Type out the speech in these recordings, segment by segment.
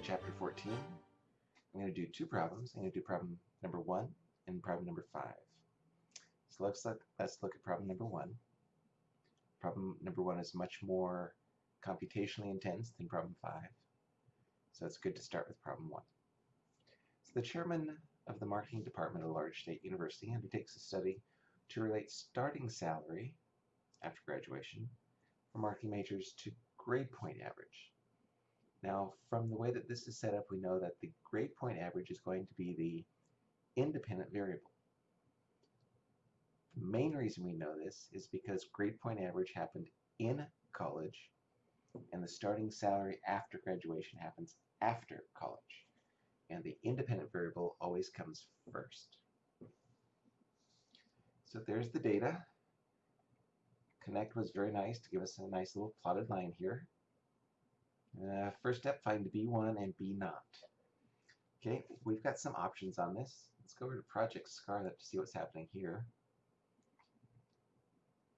to chapter 14. I'm going to do two problems. I'm going to do problem number one and problem number five. So let's look, let's look at problem number one. Problem number one is much more computationally intense than problem five. So it's good to start with problem one. So the chairman of the marketing department of a large state university undertakes a study to relate starting salary after graduation for marketing majors to grade point average. Now, from the way that this is set up, we know that the grade point average is going to be the independent variable. The main reason we know this is because grade point average happened in college and the starting salary after graduation happens after college. And the independent variable always comes first. So there's the data. Connect was very nice to give us a nice little plotted line here. Uh, first step, find B1 and B naught. Okay, we've got some options on this. Let's go over to Project Scarlet to see what's happening here.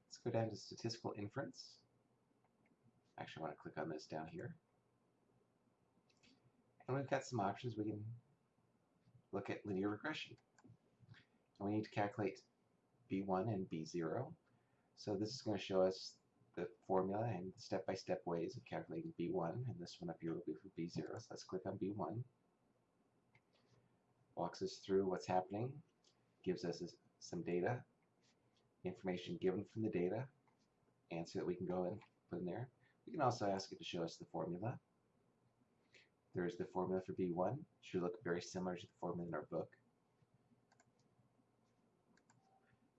Let's go down to Statistical Inference. Actually, I want to click on this down here. And we've got some options. We can look at linear regression. And we need to calculate B1 and B0. So this is going to show us the formula and the step-by-step -step ways of calculating B1, and this one up here will be for B0. So let's click on B1. Walks us through what's happening, gives us some data, information given from the data, answer that we can go and put in there. We can also ask it to show us the formula. There's the formula for B1. Should look very similar to the formula in our book.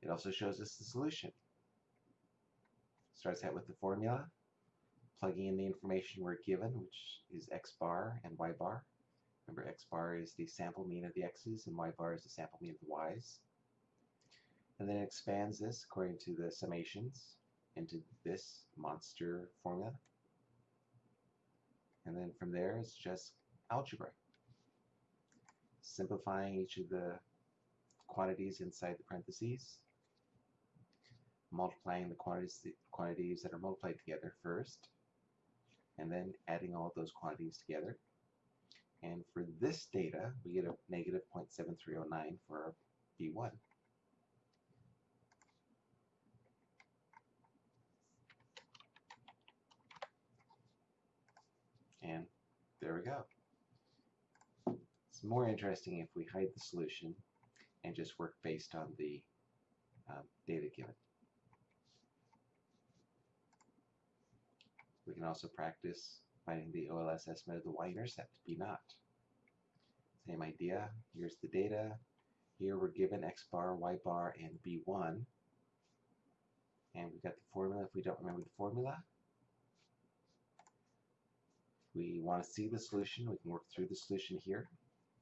It also shows us the solution. Starts out with the formula, plugging in the information we're given, which is x bar and y bar. Remember, x bar is the sample mean of the x's, and y bar is the sample mean of the y's. And then it expands this according to the summations into this monster formula. And then from there, it's just algebra. Simplifying each of the quantities inside the parentheses multiplying the quantities, quantities that are multiplied together first, and then adding all of those quantities together. And for this data, we get a negative 0.7309 for our B1. And there we go. It's more interesting if we hide the solution and just work based on the um, data given. We can also practice finding the OLS estimate of the y-intercept, B naught. Same idea, here's the data. Here we're given x bar, y bar, and B1. And we've got the formula if we don't remember the formula. We want to see the solution, we can work through the solution here.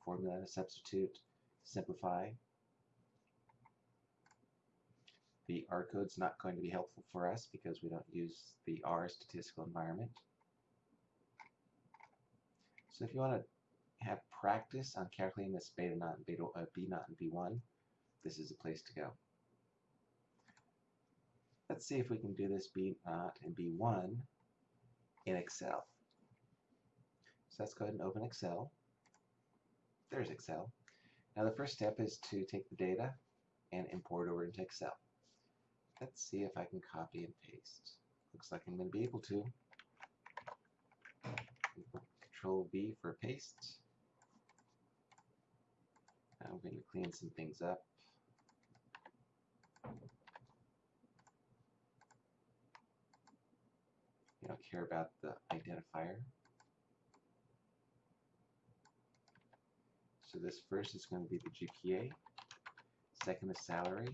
Formula, substitute, simplify, the R code's not going to be helpful for us because we don't use the R statistical environment. So if you want to have practice on calculating this beta naught and beta uh, B naught and B1, this is a place to go. Let's see if we can do this B naught and B1 in Excel. So let's go ahead and open Excel. There's Excel. Now the first step is to take the data and import over into Excel. Let's see if I can copy and paste. Looks like I'm going to be able to. Control V for paste. I'm going to clean some things up. You don't care about the identifier. So this first is going to be the GPA. Second is salary.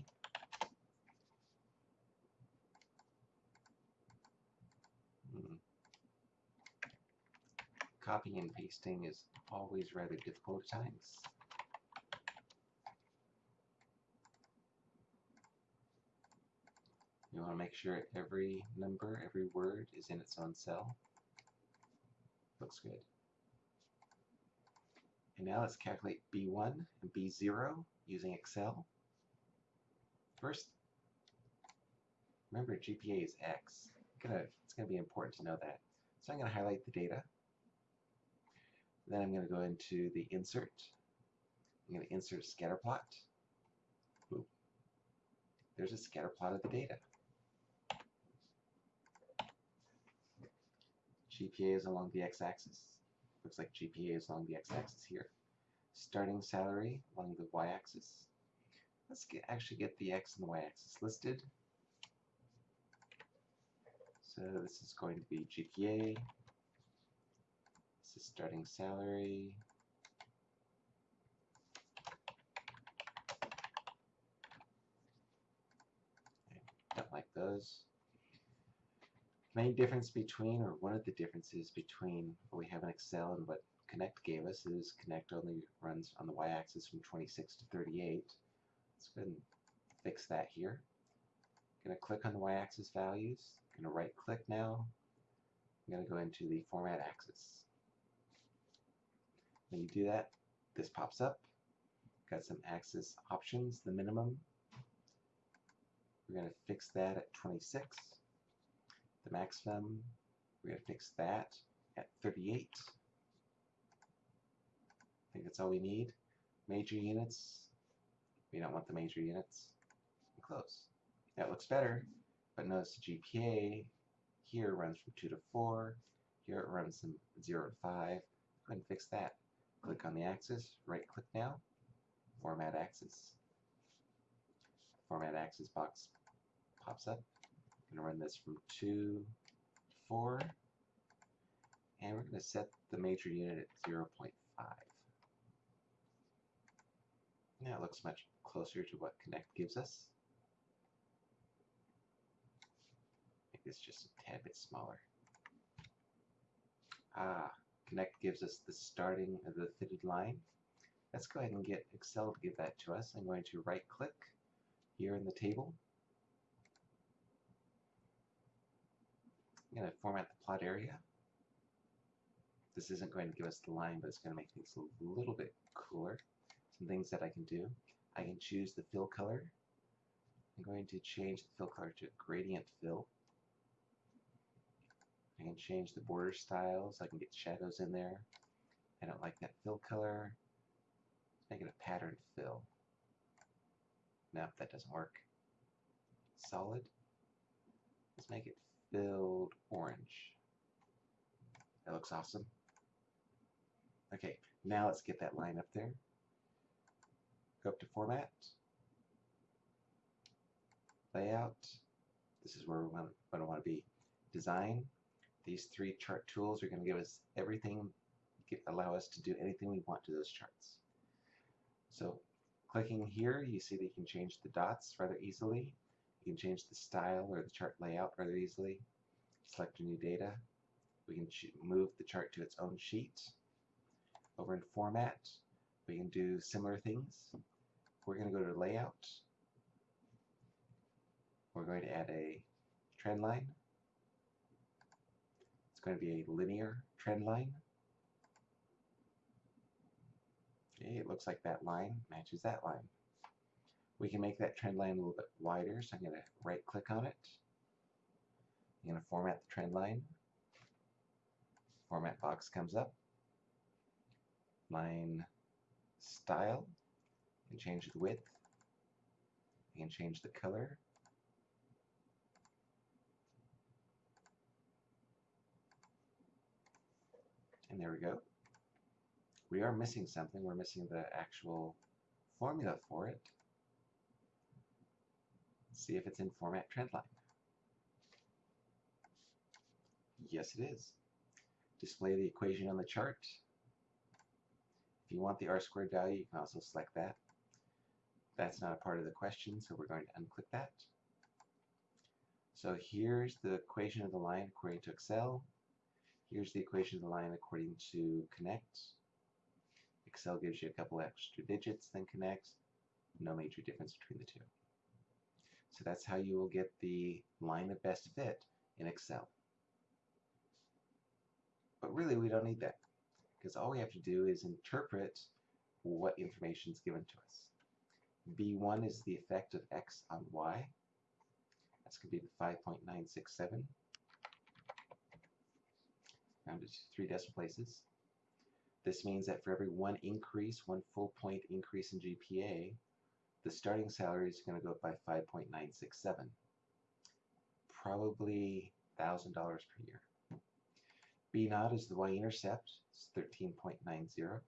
Copying and pasting is always rather difficult at times. You want to make sure every number, every word is in its own cell. Looks good. And now let's calculate B1 and B0 using Excel. First, remember GPA is X. It's going to be important to know that. So I'm going to highlight the data Then I'm going to go into the insert. I'm going to insert scatter plot. There's a scatter plot of the data. GPA is along the x-axis. Looks like GPA is along the x-axis here. Starting salary along the y-axis. Let's get, actually get the x and the y-axis listed. So this is going to be GPA. This is starting salary. I don't like those. Main difference between, or one of the differences between what we have in Excel and what Connect gave us is Connect only runs on the y-axis from 26 to 38. Let's go ahead and fix that here. Going to click on the y-axis values. Going to right click now. I'm going to go into the format axis. When you do that, this pops up. Got some axis options, the minimum. We're going to fix that at 26. The maximum, we're going to fix that at 38. I think that's all we need. Major units, we don't want the major units. Close. That looks better, but notice the GPA here runs from 2 to 4. Here it runs from 0 to 5. Go and fix that. Click on the axis, right click now, Format Axis. Format Axis box pops up. I'm going to run this from 2 to 4. And we're going to set the major unit at 0.5. Now it looks much closer to what Connect gives us. Make this just a tad bit smaller. Ah, Connect gives us the starting of the fitted line. Let's go ahead and get Excel to give that to us. I'm going to right click here in the table. I'm going to format the plot area. This isn't going to give us the line, but it's going to make things a little bit cooler. Some things that I can do. I can choose the fill color. I'm going to change the fill color to gradient fill. I can change the border styles. I can get shadows in there. I don't like that fill color. Let's make it a pattern fill. No, that doesn't work. Solid. Let's make it filled orange. That looks awesome. Okay, now let's get that line up there. Go up to Format, Layout. This is where we want, to want to be. Design. These three chart tools are going to give us everything, allow us to do anything we want to those charts. So clicking here, you see that you can change the dots rather easily. You can change the style or the chart layout rather easily. Select a new data. We can move the chart to its own sheet. Over in Format, we can do similar things. We're going to go to Layout. We're going to add a trend line. It's going to be a linear trend line. Okay, it looks like that line matches that line. We can make that trend line a little bit wider, so I'm going to right click on it. I'm going to format the trend line. Format box comes up. Line style. Can change the width. You can change the color. And there we go. We are missing something. We're missing the actual formula for it. Let's see if it's in format trendline. Yes, it is. Display the equation on the chart. If you want the r squared value, you can also select that. That's not a part of the question, so we're going to unclick that. So here's the equation of the line according to Excel. Here's the equation of the line according to Connect. Excel gives you a couple extra digits than Connect. No major difference between the two. So that's how you will get the line of best fit in Excel. But really, we don't need that because all we have to do is interpret what information is given to us. B1 is the effect of x on y. That's going to be the 5.967 to three decimal places. This means that for every one increase, one full point increase in GPA, the starting salary is going to go up by 5.967. Probably $1,000 per year. B naught is the y-intercept, it's 13.90.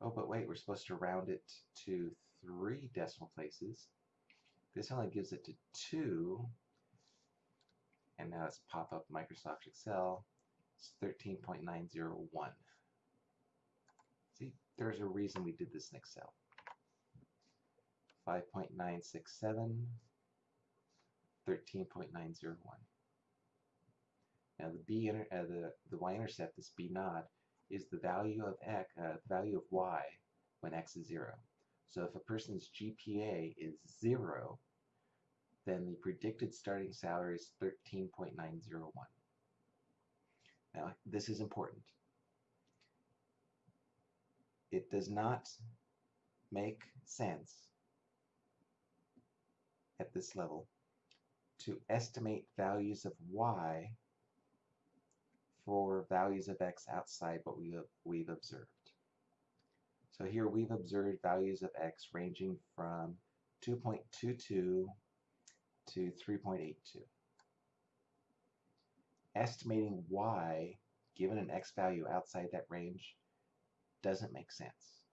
Oh, but wait, we're supposed to round it to three decimal places. This only gives it to two. And now let's pop up Microsoft Excel. It's 13.901. See, there's a reason we did this in Excel. 5.967, 13.901. Now the b inter uh, the the y-intercept, this b naught, is the value of x, uh, value of y when x is zero. So if a person's GPA is zero, then the predicted starting salary is 13.901. Now this is important. It does not make sense at this level to estimate values of y for values of x outside what we we've observed. So here we've observed values of x ranging from 2.22 to 3.82. Estimating y given an x value outside that range doesn't make sense.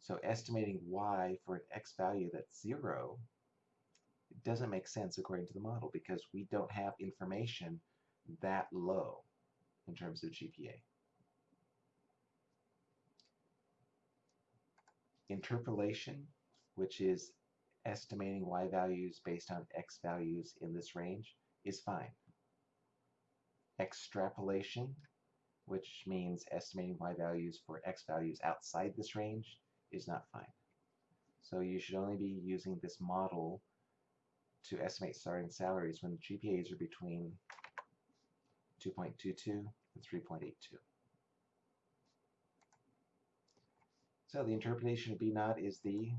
So estimating y for an x value that's 0 doesn't make sense according to the model because we don't have information that low in terms of GPA. Interpolation, which is estimating y values based on x values in this range, is fine. Extrapolation, which means estimating y values for x values outside this range, is not fine. So you should only be using this model to estimate starting salaries when GPAs are between 2.22 and 3.82. So the interpretation of B naught is the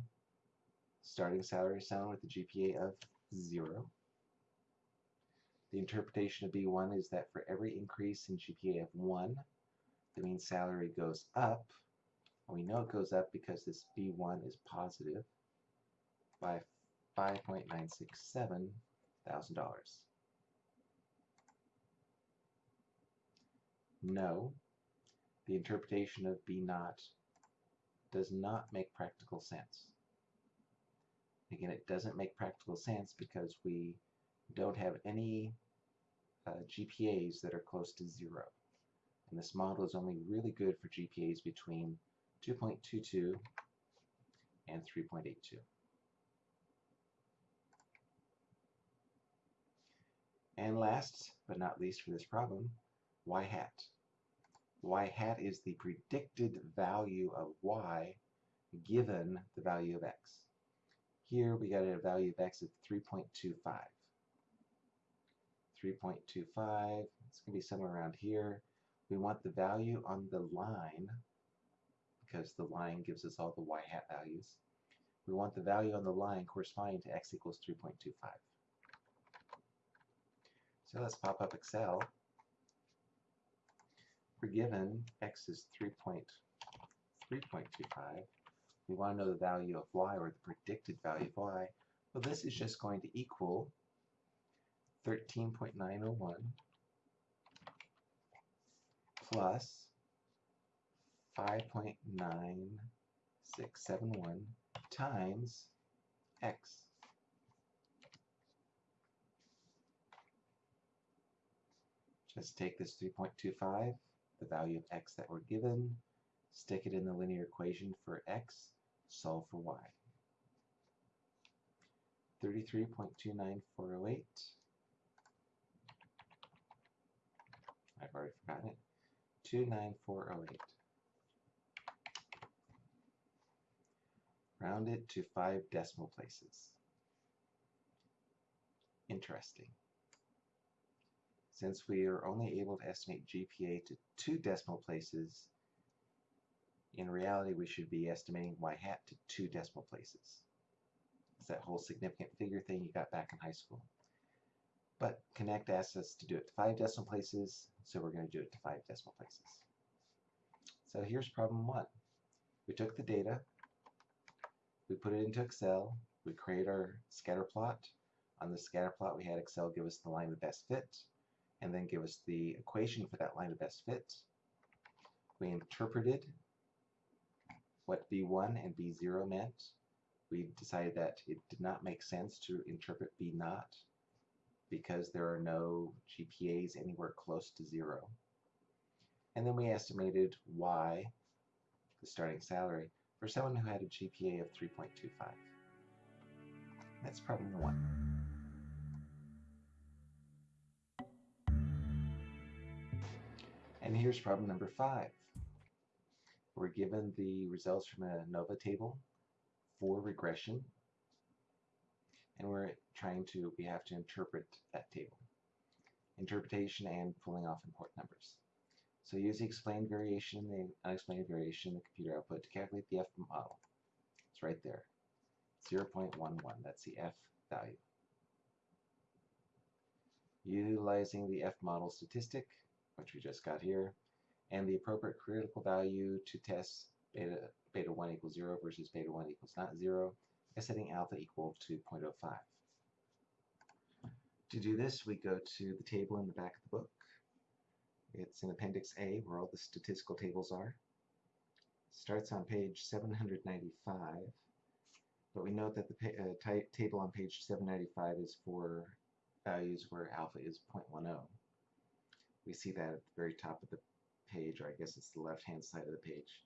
starting salary sound with a GPA of 0. The interpretation of B1 is that for every increase in GPA of 1, the mean salary goes up. And we know it goes up because this B1 is positive by $5.967 thousand. No, the interpretation of B naught does not make practical sense. Again, it doesn't make practical sense because we don't have any uh, GPAs that are close to zero. And this model is only really good for GPAs between 2.22 and 3.82. And last but not least for this problem, y hat. y hat is the predicted value of y given the value of x. Here we got a value of x of 3.25. 3.25, it's going to be somewhere around here. We want the value on the line, because the line gives us all the y hat values. We want the value on the line corresponding to x equals 3.25. So let's pop up Excel. We're given x is 3.3.25. We want to know the value of y, or the predicted value of y. Well, this is just going to equal 13.901 plus 5.9671 times x. Just take this 3.25, the value of x that we're given, stick it in the linear equation for x, solve for y. 33.29408. I've already forgotten it. 29408. Round it to five decimal places. Interesting. Since we are only able to estimate GPA to two decimal places, in reality we should be estimating y hat to two decimal places. It's that whole significant figure thing you got back in high school. But Connect asks us to do it to five decimal places, so we're going to do it to five decimal places. So here's problem one. We took the data, we put it into Excel, we create our scatter plot. On the scatter plot, we had Excel give us the line of best fit, and then give us the equation for that line of best fit. We interpreted what B1 and B0 meant. We decided that it did not make sense to interpret B 0 because there are no GPAs anywhere close to zero. And then we estimated Y, the starting salary, for someone who had a GPA of 3.25. That's problem number one. And here's problem number five. We're given the results from a ANOVA table for regression and we're trying to, we have to interpret that table. Interpretation and pulling off important numbers. So use the explained variation and the unexplained variation in the computer output to calculate the F model. It's right there. 0.11, that's the F value. Utilizing the F model statistic, which we just got here, and the appropriate critical value to test beta, beta 1 equals 0 versus beta 1 equals not 0, is setting alpha equal to 0.05. To do this, we go to the table in the back of the book. It's in Appendix A, where all the statistical tables are. Starts on page 795, but we note that the uh, table on page 795 is for values where alpha is 0.10. We see that at the very top of the page, or I guess it's the left-hand side of the page.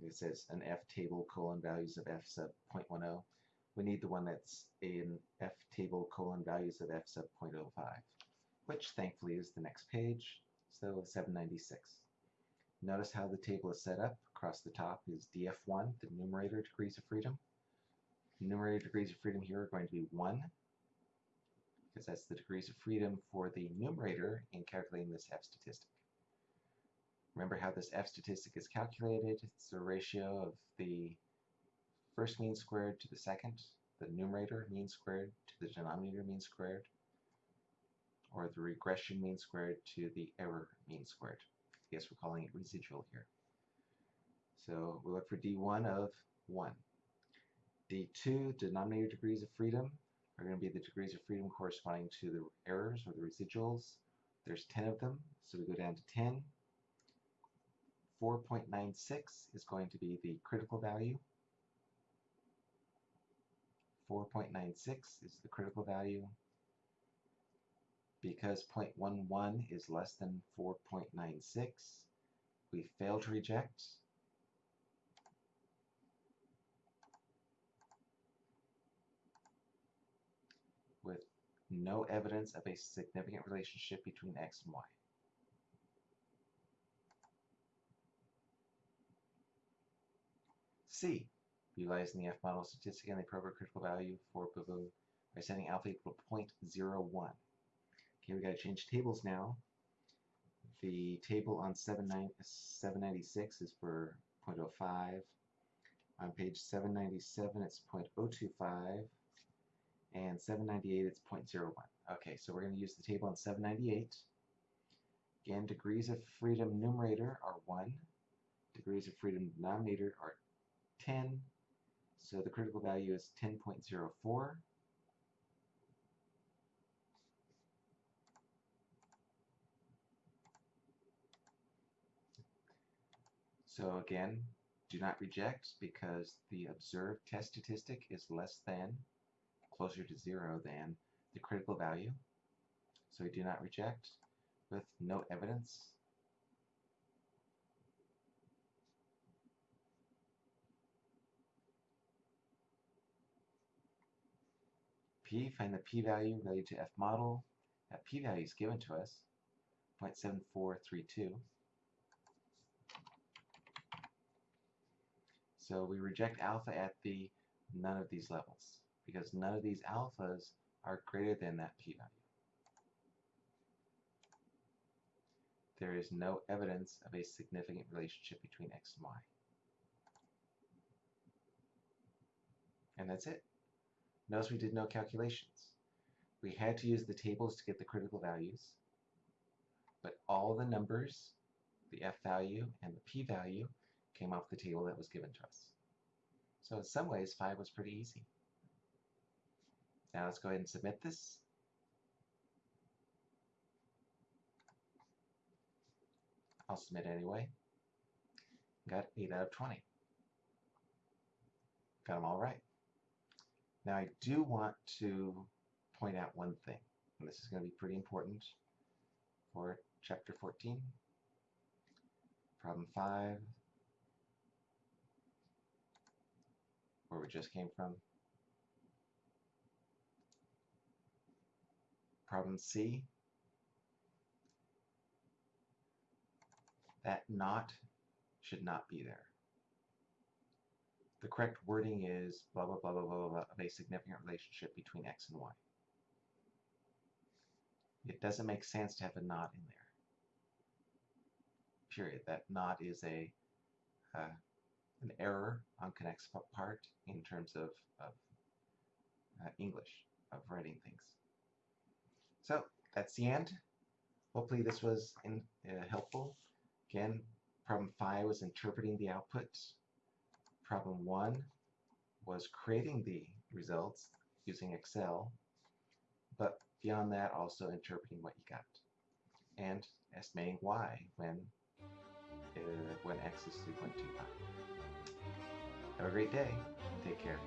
It says an F table colon values of F sub 0.10 we need the one that's in F table colon values of F sub 0.05, which thankfully is the next page, so 796. Notice how the table is set up. Across the top is DF1, the numerator degrees of freedom. Numerator degrees of freedom here are going to be 1, because that's the degrees of freedom for the numerator in calculating this F statistic. Remember how this F statistic is calculated? It's the ratio of the first mean squared to the second, the numerator mean squared to the denominator mean squared, or the regression mean squared to the error mean squared. I guess we're calling it residual here. So we look for D1 of 1. D2, denominator degrees of freedom, are going to be the degrees of freedom corresponding to the errors or the residuals. There's 10 of them, so we go down to 10. 4.96 is going to be the critical value. 4.96 is the critical value. Because 0.11 is less than 4.96, we fail to reject. with no evidence of a significant relationship between x and y. C. Utilizing the F model statistic and the appropriate critical value for boo by setting alpha equal to 0.01. Okay, we got to change tables now. The table on 796 is for 0.05. On page 797 it's 0.025 and 798 it's 0.01. Okay, so we're going to use the table on 798. Again, degrees of freedom numerator are 1. Degrees of freedom denominator are 10. So the critical value is 10.04. So again, do not reject because the observed test statistic is less than, closer to zero than, the critical value. So we do not reject with no evidence. P, find the p-value related to f model. That p-value is given to us, 0.7432. So we reject alpha at the none of these levels because none of these alphas are greater than that p-value. There is no evidence of a significant relationship between x and y. And that's it. Notice we did no calculations. we had to use the tables to get the critical values, but all the numbers, the f value and the p value, came off the table that was given to us. So in some ways, 5 was pretty easy. Now let's go ahead and submit this. I'll submit anyway. Got 8 out of 20. Got them all right. Now I do want to point out one thing, and this is going to be pretty important for chapter 14. Problem 5, where we just came from. Problem C, that not should not be there. The correct wording is blah, blah, blah, blah, blah, blah, of a significant relationship between x and y. It doesn't make sense to have a not in there. Period. That not is a uh, an error on Connect's part in terms of, of uh, English, of writing things. So that's the end. Hopefully this was in, uh, helpful. Again, problem 5 was interpreting the outputs. Problem 1 was creating the results using Excel. But beyond that, also interpreting what you got. And estimating y when, uh, when x is 3.25. Have a great day. Take care.